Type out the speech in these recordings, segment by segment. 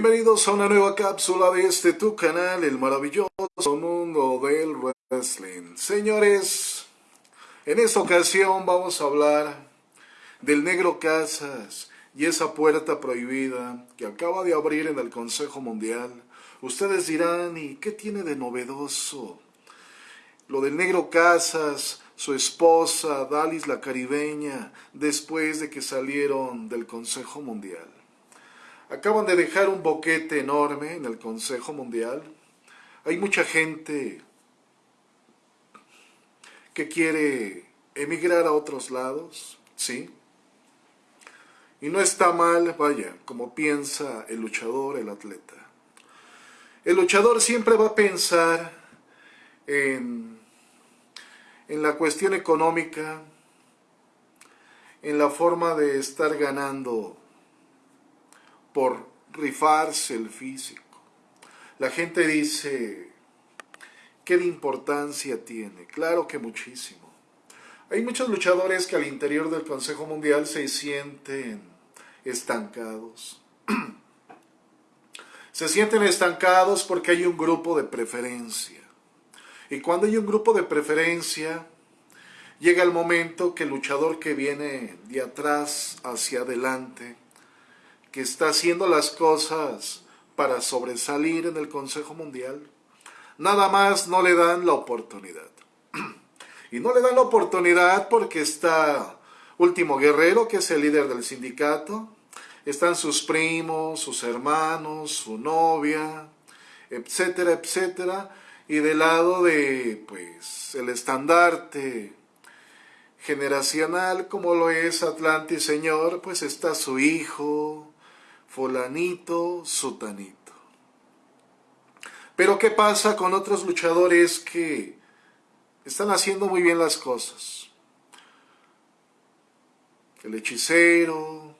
Bienvenidos a una nueva cápsula de este tu canal, el maravilloso mundo del wrestling. Señores, en esta ocasión vamos a hablar del Negro Casas y esa puerta prohibida que acaba de abrir en el Consejo Mundial. Ustedes dirán, ¿y qué tiene de novedoso? Lo del Negro Casas, su esposa, Dalis la caribeña, después de que salieron del Consejo Mundial. Acaban de dejar un boquete enorme en el Consejo Mundial. Hay mucha gente que quiere emigrar a otros lados, ¿sí? Y no está mal, vaya, como piensa el luchador, el atleta. El luchador siempre va a pensar en, en la cuestión económica, en la forma de estar ganando por rifarse el físico. La gente dice, ¿qué de importancia tiene? Claro que muchísimo. Hay muchos luchadores que al interior del Consejo Mundial se sienten estancados. se sienten estancados porque hay un grupo de preferencia. Y cuando hay un grupo de preferencia, llega el momento que el luchador que viene de atrás hacia adelante, que está haciendo las cosas para sobresalir en el Consejo Mundial, nada más no le dan la oportunidad. Y no le dan la oportunidad porque está Último Guerrero, que es el líder del sindicato, están sus primos, sus hermanos, su novia, etcétera, etcétera, y del lado de, pues, el estandarte generacional como lo es Atlantis Señor, pues está su hijo, fulanito, sutanito. Pero ¿qué pasa con otros luchadores que están haciendo muy bien las cosas? El hechicero.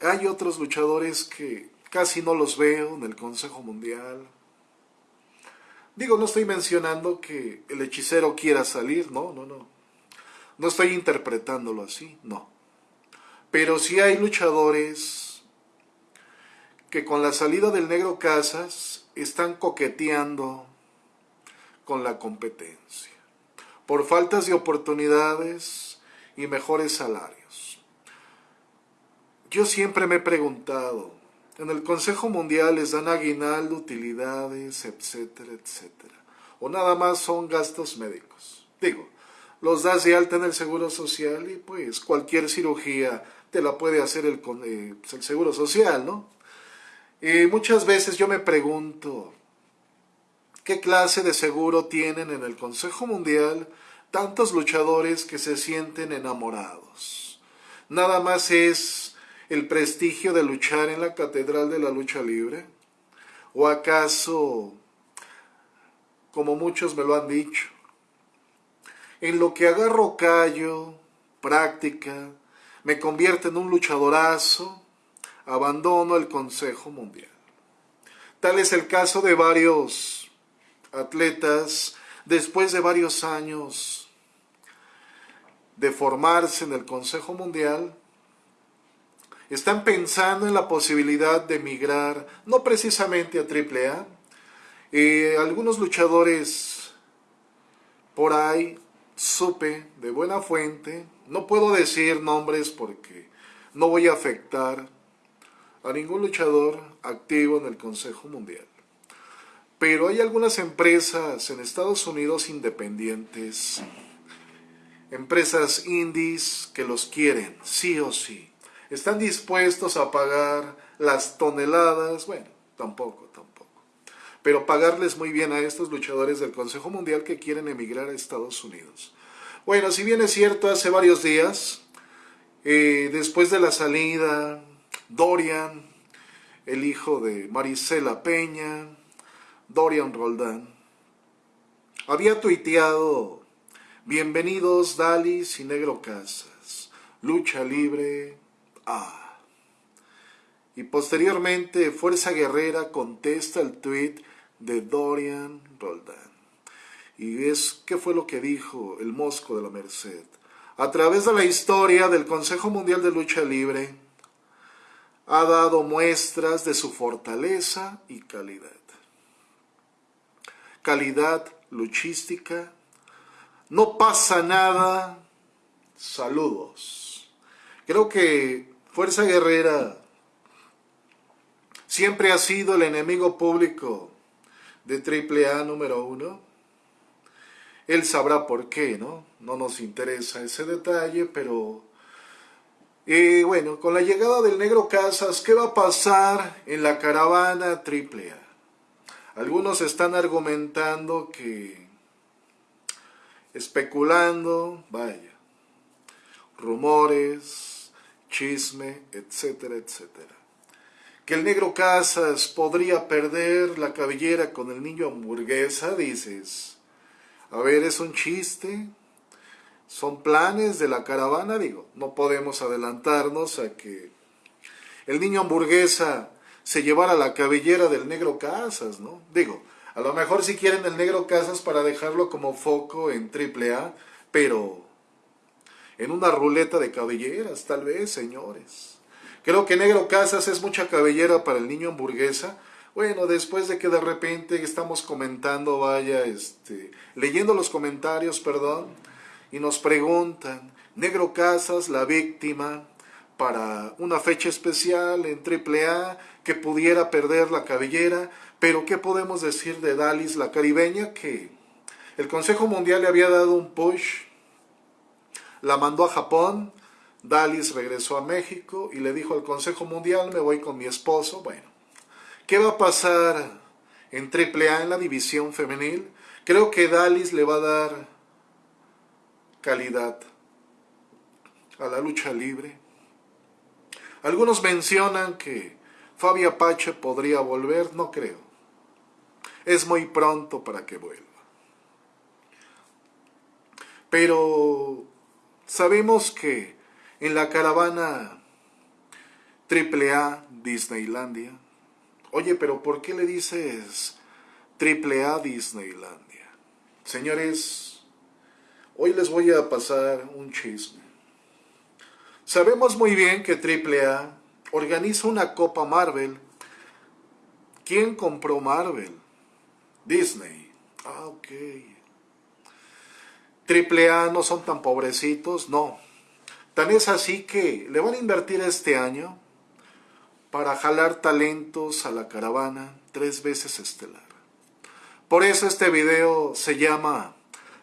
Hay otros luchadores que casi no los veo en el Consejo Mundial. Digo, no estoy mencionando que el hechicero quiera salir, no, no, no. No estoy interpretándolo así, no. Pero sí hay luchadores que con la salida del negro Casas están coqueteando con la competencia, por faltas de oportunidades y mejores salarios. Yo siempre me he preguntado, en el Consejo Mundial les dan aguinaldo, utilidades, etcétera, etcétera, o nada más son gastos médicos. Digo, los das de alta en el Seguro Social y pues cualquier cirugía te la puede hacer el, eh, el Seguro Social, ¿no? Y muchas veces yo me pregunto, ¿qué clase de seguro tienen en el Consejo Mundial tantos luchadores que se sienten enamorados? ¿Nada más es el prestigio de luchar en la Catedral de la Lucha Libre? ¿O acaso, como muchos me lo han dicho, en lo que agarro callo, práctica, me convierte en un luchadorazo, abandono el Consejo Mundial. Tal es el caso de varios atletas después de varios años de formarse en el Consejo Mundial, están pensando en la posibilidad de emigrar, no precisamente a AAA, eh, algunos luchadores por ahí supe de buena fuente, no puedo decir nombres porque no voy a afectar a ningún luchador activo en el Consejo Mundial. Pero hay algunas empresas en Estados Unidos independientes, empresas indies que los quieren, sí o sí. Están dispuestos a pagar las toneladas, bueno, tampoco, tampoco. Pero pagarles muy bien a estos luchadores del Consejo Mundial que quieren emigrar a Estados Unidos. Bueno, si bien es cierto, hace varios días, eh, después de la salida Dorian, el hijo de Marisela Peña, Dorian Roldán, había tuiteado, bienvenidos Dalis y Negro Casas, lucha libre, ah. Y posteriormente Fuerza Guerrera contesta el tuit de Dorian Roldán. Y es, ¿qué fue lo que dijo el Mosco de la Merced? A través de la historia del Consejo Mundial de Lucha Libre, ha dado muestras de su fortaleza y calidad. Calidad luchística. No pasa nada. Saludos. Creo que Fuerza Guerrera siempre ha sido el enemigo público de AAA número uno. Él sabrá por qué, ¿no? No nos interesa ese detalle, pero... Eh, bueno, con la llegada del Negro Casas, ¿qué va a pasar en la caravana AAA? Algunos están argumentando que, especulando, vaya, rumores, chisme, etcétera, etcétera. Que el negro Casas podría perder la cabellera con el niño hamburguesa, dices. A ver, es un chiste. Son planes de la caravana, digo. No podemos adelantarnos a que el niño hamburguesa se llevara la cabellera del negro Casas, ¿no? Digo, a lo mejor si quieren el negro Casas para dejarlo como foco en AAA, pero en una ruleta de cabelleras, tal vez, señores. Creo que negro Casas es mucha cabellera para el niño hamburguesa. Bueno, después de que de repente estamos comentando, vaya, este, leyendo los comentarios, perdón, y nos preguntan, Negro Casas, la víctima, para una fecha especial en AAA, que pudiera perder la cabellera, pero ¿qué podemos decir de Dalis, la caribeña? Que el Consejo Mundial le había dado un push, la mandó a Japón, Dalis regresó a México y le dijo al Consejo Mundial, me voy con mi esposo. Bueno, ¿qué va a pasar en AAA en la división femenil? Creo que Dalis le va a dar calidad a la lucha libre. Algunos mencionan que Fabi Apache podría volver, no creo. Es muy pronto para que vuelva. Pero sabemos que en la caravana AAA Disneylandia, oye, pero ¿por qué le dices AAA Disneylandia? Señores, hoy les voy a pasar un chisme. Sabemos muy bien que AAA organiza una Copa Marvel. ¿Quién compró Marvel? Disney. Ah, ok. Triple A no son tan pobrecitos, no. Tan es así que le van a invertir este año para jalar talentos a la caravana tres veces estelar. Por eso este video se llama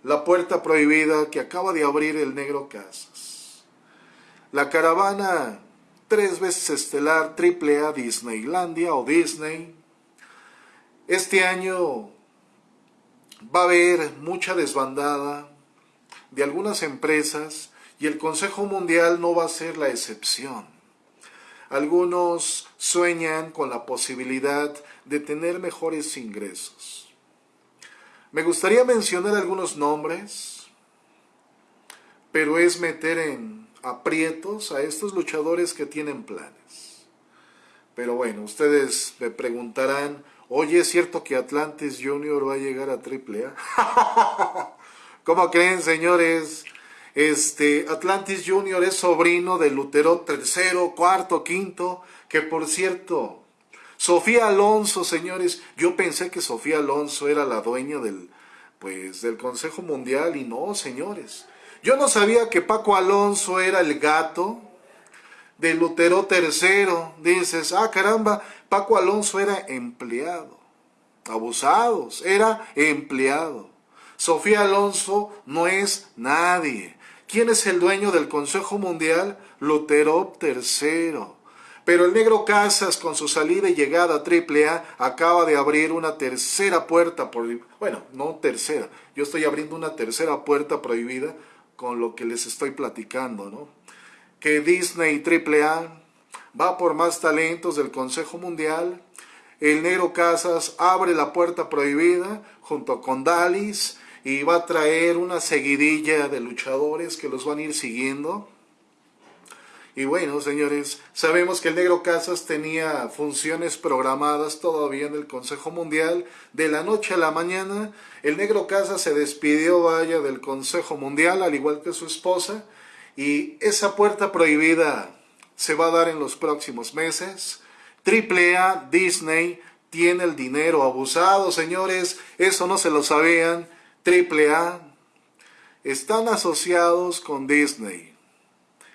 La puerta prohibida que acaba de abrir el negro Casas. La caravana tres veces estelar AAA Disneylandia o Disney. Este año va a haber mucha desbandada de algunas empresas y el Consejo Mundial no va a ser la excepción. Algunos sueñan con la posibilidad de tener mejores ingresos. Me gustaría mencionar algunos nombres, pero es meter en aprietos a estos luchadores que tienen planes. Pero bueno, ustedes me preguntarán, oye, ¿es cierto que Atlantis Junior va a llegar a AAA? ¿Cómo creen, señores? Este, Atlantis Junior es sobrino de Lutero tercero, cuarto, quinto, que por cierto, Sofía Alonso, señores, yo pensé que Sofía Alonso era la dueña del, pues, del Consejo Mundial y no, señores. Yo no sabía que Paco Alonso era el gato de Lutero III. Dices, ah, caramba, Paco Alonso era empleado. Abusados, era empleado. Sofía Alonso no es nadie. ¿Quién es el dueño del Consejo Mundial? Lutero III. Pero el negro Casas, con su salida y llegada a AAA, acaba de abrir una tercera puerta, por, bueno, no tercera, yo estoy abriendo una tercera puerta prohibida con lo que les estoy platicando, ¿no? Que Disney AAA va por más talentos del Consejo Mundial. El Negro Casas abre la puerta prohibida junto con Dalis y va a traer una seguidilla de luchadores que los van a ir siguiendo. Y bueno, señores, sabemos que el Negro Casas tenía funciones programadas todavía en el Consejo Mundial. De la noche a la mañana, el Negro Casas se despidió, vaya, del Consejo Mundial, al igual que su esposa. Y esa puerta prohibida se va a dar en los próximos meses. AAA, Disney, tiene el dinero abusado, señores, eso no se lo sabían. AAA están asociados con Disney.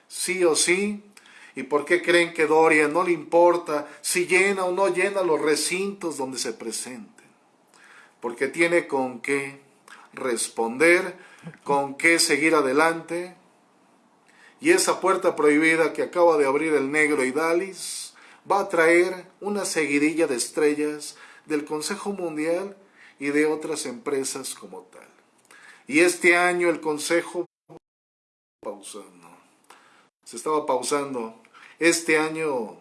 Sí o sí. ¿Y por qué creen que Dorian no le importa si llena o no llena los recintos donde se presenten? Porque tiene con qué responder, con qué seguir adelante. Y esa puerta prohibida que acaba de abrir el negro y Dalis va a traer una seguidilla de estrellas del Consejo Mundial y de otras empresas como tal. Y este año el Consejo pausando. Se estaba pausando. Este año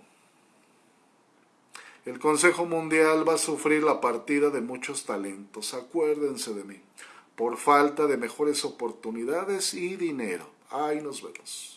el Consejo Mundial va a sufrir la partida de muchos talentos. Acuérdense de mí por falta de mejores oportunidades y dinero. Ahí nos vemos.